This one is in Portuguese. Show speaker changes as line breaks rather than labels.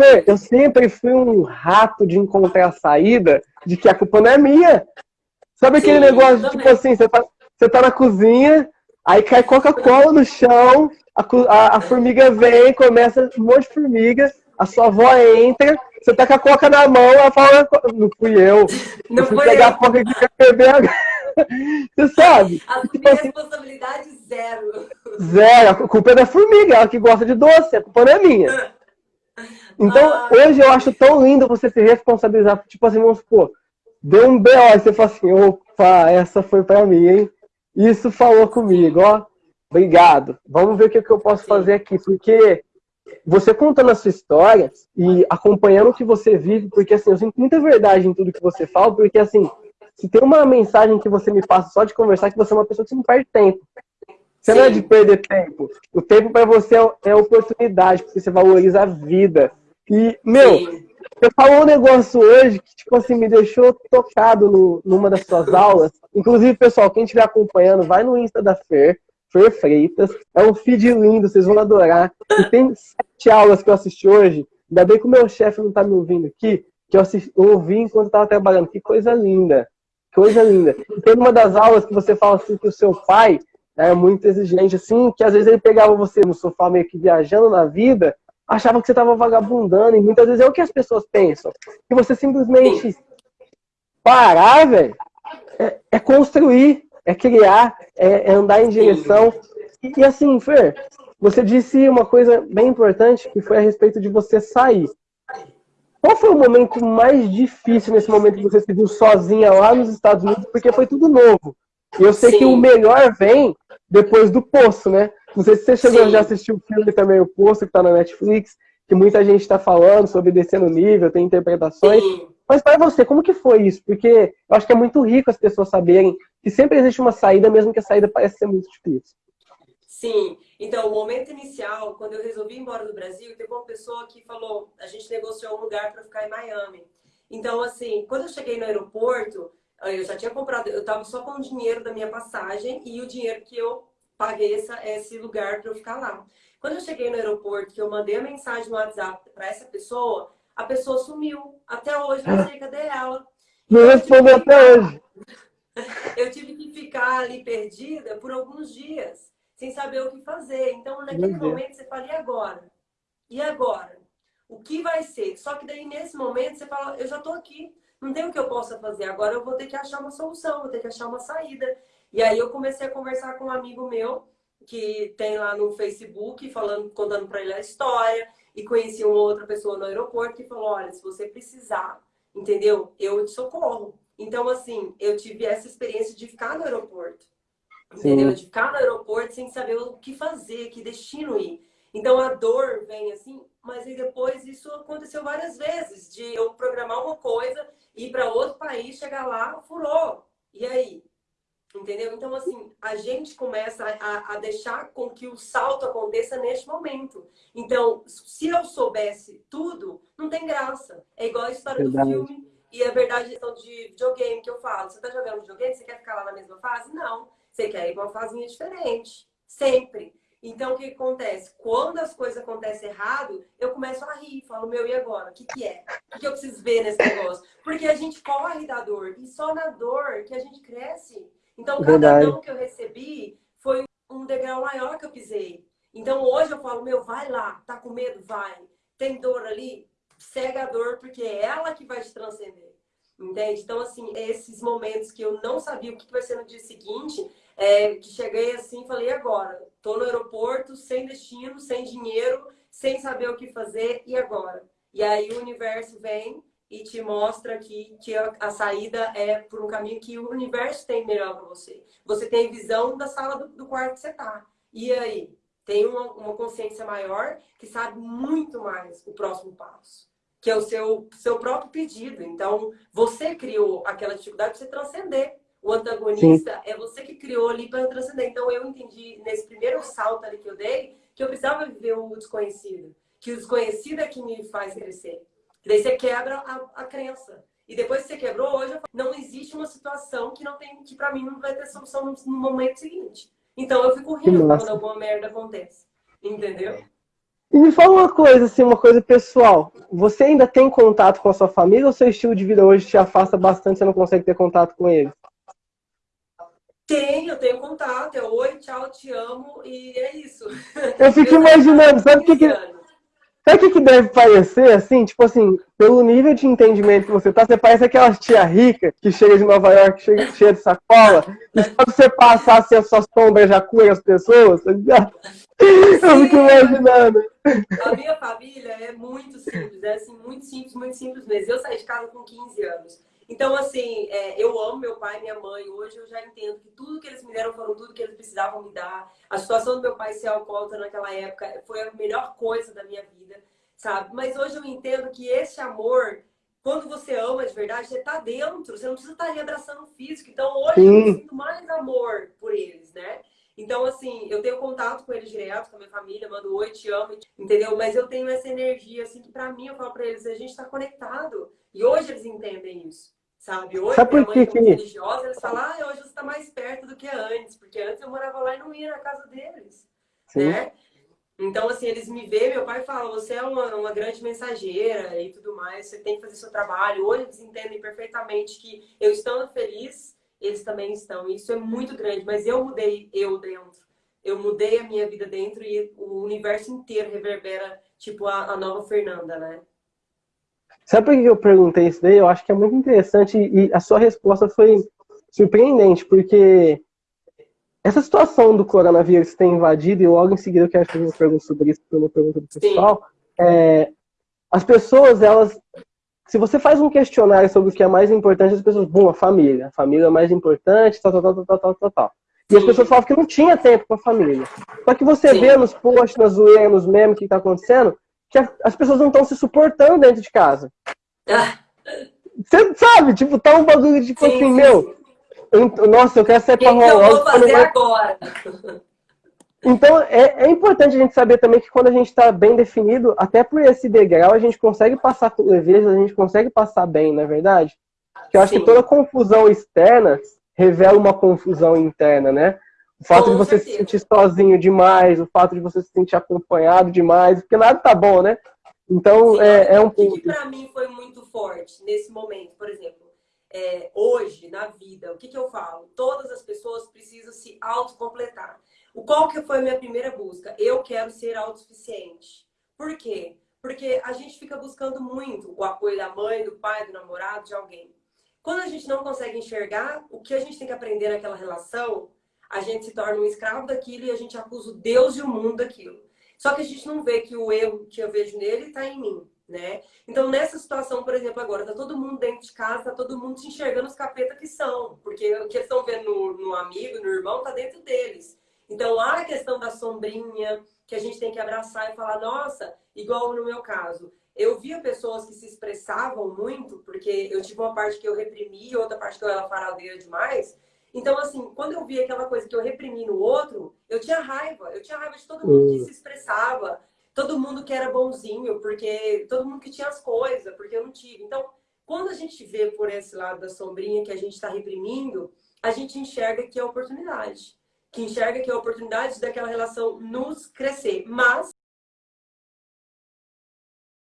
Fer, eu sempre fui um rato de encontrar a saída de que a culpa não é minha. Sabe aquele Sim, negócio, tipo assim, você tá, você tá na cozinha, aí cai Coca-Cola no chão, a, a, a, formiga vem, começa um monte de formiga, a sua avó entra, você tá com a coca na mão, ela fala, não fui eu. Não eu fui pegar eu. a coca que quer beber agora. Você sabe?
A tipo assim, responsabilidade zero.
Zero. A culpa é da formiga, ela que gosta de doce, a culpa não é minha. Então, ah. hoje eu acho tão lindo você se responsabilizar. Tipo assim, vamos supor, deu um BO, e você fala assim, opa, essa foi pra mim, hein? Isso falou comigo, ó. Obrigado. Vamos ver o que, eu posso Sim. fazer aqui. Porque você contando a sua história e acompanhando o que você vive, porque assim, eu sinto muita verdade em tudo que você fala, porque assim, se tem uma mensagem que você me passa só de conversar, que você é uma pessoa que não perde tempo. Você Sim. não é de perder tempo. O tempo para você é, é oportunidade, porque você valoriza a vida. E, meu, Sim. você falou um negócio hoje que, tipo assim, me deixou tocado no, numa das suas aulas. Inclusive, pessoal, quem estiver acompanhando, vai no Insta da Fer, Fer Freitas. É um feed lindo, vocês vão adorar. E tem sete aulas que eu assisti hoje. Ainda bem que o meu chefe não tá me ouvindo aqui, que eu, assisti, eu ouvi enquanto estava trabalhando. Que coisa linda. Coisa linda. E tem uma das aulas que você fala assim que o seu pai é muito exigente, assim, que às vezes ele pegava você no sofá meio que viajando na vida, achava que você estava vagabundando, e muitas vezes é o que as pessoas pensam. Que você simplesmente parar, velho, é, é, construir, é criar, é, é andar em direção. E, e assim, Fer, você disse uma coisa bem importante, que foi a respeito de você sair. Qual foi o momento mais difícil nesse momento que você se viu sozinha lá nos Estados Unidos? Porque foi tudo novo. E eu sei Sim. que o melhor vem depois do Poço, né? Não sei se você chegou Sim. já assistiu o filme também, o Poço, que tá na Netflix, que muita gente está falando sobre descer no nível, tem interpretações. Sim. Mas para você, como que foi isso? Porque eu acho que é muito rico as pessoas saberem que sempre existe uma saída, mesmo que a saída pareça ser muito difícil.
Sim, então o momento inicial, quando eu resolvi ir embora do Brasil, teve uma pessoa que falou, a gente negociou um lugar para ficar em Miami. Então, assim, quando eu cheguei no aeroporto, eu já tinha comprado, eu estava só com o dinheiro da minha passagem e o dinheiro que eu paguei essa, esse lugar para eu ficar lá. Quando eu cheguei no aeroporto, que eu mandei a mensagem no WhatsApp para essa pessoa, a pessoa sumiu. Até hoje, não sei cadê ela.
Não respondeu até hoje.
Eu tive que ficar ali perdida por alguns dias sem saber o que fazer. Então, naquele momento, você fala, e agora? E agora? O que vai ser? Só que daí, nesse momento, você fala, eu já estou aqui, não tem o que eu possa fazer. Agora eu vou ter que achar uma solução, vou ter que achar uma saída. E aí eu comecei a conversar com um amigo meu, que tem lá no Facebook, falando, contando para ele a história, e conheci uma outra pessoa no aeroporto que falou, olha, se você precisar, entendeu? Eu te socorro. Então, assim, eu tive essa experiência de ficar no aeroporto. Entendeu? De ficar no aeroporto sem saber o que fazer, que destino ir. Então a dor vem assim, mas aí depois isso aconteceu várias vezes, de eu programar uma coisa, ir para outro país, chegar lá, furou. E aí? Entendeu? Então, assim, a gente começa a, a, deixar com que o salto aconteça neste momento. Então, se eu soubesse tudo, não tem graça. É igual a história verdade. do filme e a verdade a questão de videogame que eu falo. Você tá jogando videogame, você quer ficar lá na mesma fase? Não. Você quer ir para uma fazinha diferente. Sempre. Então, o que acontece? Quando as coisas acontecem errado, eu começo a rir. Falo, meu, e agora? O que, que é? O que, que eu preciso ver nesse negócio? Porque a gente corre da dor. E só na dor que a gente cresce. Então, cada não que eu recebi foi um degrau maior que eu pisei. Então, hoje eu falo, meu, vai lá. Tá com medo? Vai. Tem dor ali? Cega a dor, porque é ela que vai te transcender. Entende? Então, assim, esses momentos que eu não sabia o que vai ser no dia seguinte, é, que cheguei assim e falei, agora? Tô no aeroporto, sem destino, sem dinheiro, sem saber o que fazer, e agora? E aí o universo vem e te mostra que, que a, a saída é por um caminho que o universo tem melhor para você. Você tem visão da sala do, do quarto que você tá. E aí? Tem uma, uma consciência maior que sabe muito mais o próximo passo que é o seu, seu próprio pedido. Então, você criou aquela dificuldade para você transcender. O antagonista Sim. é você que criou ali para transcender. Então, eu entendi nesse primeiro salto ali que eu dei que eu precisava viver o desconhecido. Que o desconhecido é que me faz crescer. Daí você quebra a, a crença. E depois que você quebrou, hoje não existe uma situação que não tem que para mim não vai ter solução no, no momento seguinte. Então eu fico rindo quando alguma merda acontece. Entendeu?
E me fala uma coisa, assim, uma coisa pessoal. Você ainda tem contato com a sua família ou seu estilo de vida hoje te afasta bastante, você não consegue ter contato com eles?
Tenho, tenho contato. É oi, tchau, te amo e é isso.
Eu fico imaginando, sabe o que, que Sabe o que, que deve parecer, assim? Tipo assim, pelo nível de entendimento que você tá, você parece aquela tia rica que chega de Nova York, chega, cheia de sacola, e só você passar assim, a sua sombra já cura as pessoas, tá ligado? Eu fico imaginando.
A minha família é muito simples, é assim, muito simples, muito simples mesmo. Eu saí de casa com 15 anos. Então, assim, é, eu amo meu pai e minha mãe. Hoje eu já entendo que tudo que eles me deram foram tudo que eles precisavam me dar. A situação do meu pai ser alcoólatra naquela época foi a melhor coisa da minha vida, sabe? Mas hoje eu entendo que esse amor, quando você ama de verdade, você tá dentro. Você não precisa estar ali abraçando o físico. Então, hoje Sim. eu sinto mais amor por eles, né? Então, assim, eu tenho contato com eles direto, com a minha família, mando oi, te amo, entendeu? Mas eu tenho essa energia, assim, que pra mim, eu falo pra eles, a gente tá conectado. E hoje eles entendem isso. Sabe, hoje
Sabe
minha
mãe
que... religiosa, eles falam, ah, hoje você está mais perto do que antes, porque antes eu morava lá e não ia na casa deles, Sim. né? Então, assim, eles me veem, meu pai fala, você é uma, uma grande mensageira e tudo mais, você tem que fazer seu trabalho. Hoje eles entendem perfeitamente que eu estando feliz, eles também estão. E isso é muito grande, mas eu mudei eu dentro. Eu mudei a minha vida dentro e o universo inteiro reverbera, tipo, a, a nova Fernanda, né?
Sabe por que eu perguntei isso daí? Eu acho que é muito interessante e a sua resposta foi surpreendente, porque essa situação do coronavírus ter invadido, e logo em seguida eu quero fazer uma pergunta sobre isso, uma pergunta do pessoal, é, as pessoas, elas, se você faz um questionário sobre o que é mais importante, as pessoas, bom, a família, a família é mais importante, tal, tal, tal, tal, tal, tal, tal. E as pessoas falavam que não tinha tempo com a família. Só que você Sim. vê nos posts, nas zoeiras, nos memes que está acontecendo, que as pessoas não estão se suportando dentro de casa. Você sabe, tipo, tá um bagulho de tipo sim, assim, sim, meu. Eu, nossa, eu quero ser
pra rolar. eu vou fazer agora?
Então, é, é, importante a gente saber também que quando a gente está bem definido, até por esse degrau, a gente consegue passar com leveza, a gente consegue passar bem, não é verdade? Que eu acho Sim. que toda confusão externa revela uma confusão interna, né? O fato Com de você certeza. se sentir sozinho demais, o fato de você se sentir acompanhado demais, porque nada tá bom, né? Então, Sim, é, é um
ponto. O que, que para mim foi muito forte nesse momento, por exemplo, é, hoje, na vida, o que, que eu falo? Todas as pessoas precisam se autocompletar. O qual que foi a minha primeira busca? Eu quero ser autossuficiente. Por quê? Porque a gente fica buscando muito o apoio da mãe, do pai, do namorado, de alguém. Quando a gente não consegue enxergar, o que a gente tem que aprender naquela relação a gente se torna um escravo daquilo e a gente acusa o Deus e o mundo daquilo. Só que a gente não vê que o erro que eu vejo nele está em mim, né? Então, nessa situação, por exemplo, agora, tá todo mundo dentro de casa, tá todo mundo se enxergando os capetas que são, porque o que eles estão vendo no, no amigo, no irmão, tá dentro deles. Então, há a questão da sombrinha, que a gente tem que abraçar e falar, nossa, igual no meu caso, eu via pessoas que se expressavam muito, porque eu tive uma parte que eu reprimi, outra parte que eu era faradeira demais, então, assim, quando eu via aquela coisa que eu reprimi no outro, eu tinha raiva. Eu tinha raiva de todo mundo que hum. se expressava, todo mundo que era bonzinho, porque todo mundo que tinha as coisas, porque eu não tive. Então, quando a gente vê por esse lado da sombrinha que a gente está reprimindo, a gente enxerga que é oportunidade. Que enxerga que é oportunidade daquela relação nos crescer. Mas